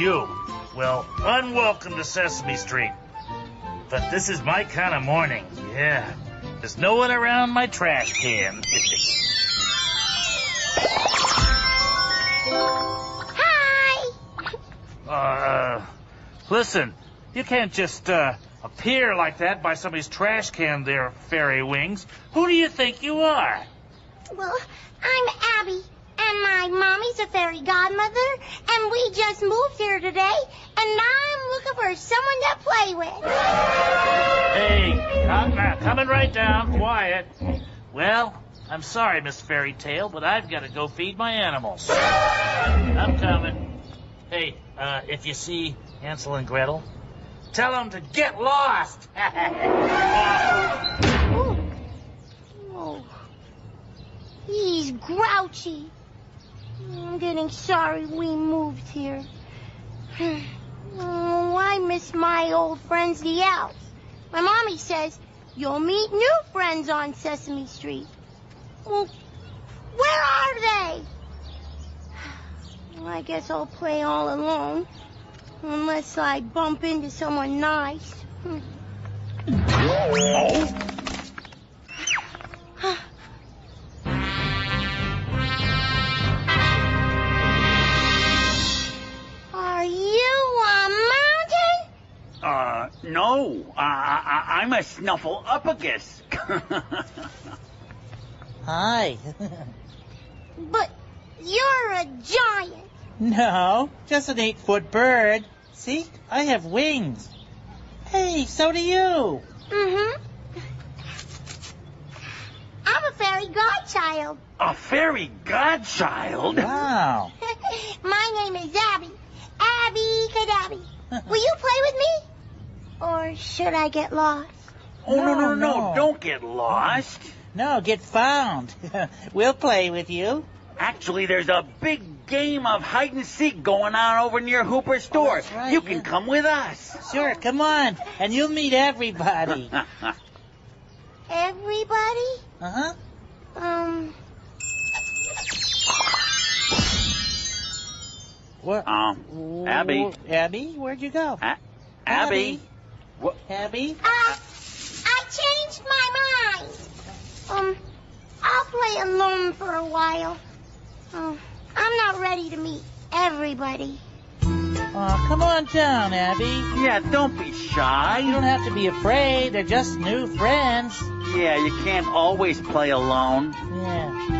you. Well, unwelcome to Sesame Street. But this is my kind of morning. Yeah. There's no one around my trash can. Hi! uh, listen, you can't just, uh, appear like that by somebody's trash can there, Fairy Wings. Who do you think you are? Well, I'm Abby, and my mommy's a fairy godmother, and we just moved here today, and now I'm looking for someone to play with. Hey, uh, coming right down, quiet. Well, I'm sorry, Miss Fairy Tale, but I've got to go feed my animals. I'm coming. Hey, uh, if you see Hansel and Gretel, tell them to get lost. Oh. oh. He's grouchy. I'm getting sorry we moved here. Oh, I miss my old friends, the elves. My mommy says you'll meet new friends on Sesame Street. Well, where are they? Well, I guess I'll play all alone. Unless I bump into someone nice. Hmm. no. Uh, I, I'm a snuffleupagus. Hi. But you're a giant. no, just an eight foot bird. See, I have wings. Hey, so do you. Mm-hmm. I'm a fairy godchild. a fairy godchild? Wow. My name is Abby. Abby Cadabby. Will you play with me? Or should I get lost? Oh, no, no, No, no, no. no. Don't get lost. No, get found. we'll play with you. Actually, there's a big game of hide and seek going on over near Hooper's store. that's right, you can yeah. come with us. Sure, come on, and you'll meet everybody. Everybody? Uh huh. Um, Where? um, Abby. Abby, where'd you go? A- Abby. What? Abby? uh, I changed my mind. Um, I'll play alone for a while. Oh, I'm not ready to meet everybody. Oh, come on down, Abby. Yeah, don't be shy. You don't have to be afraid. They're just new friends. Yeah, you can't always play alone. Yeah.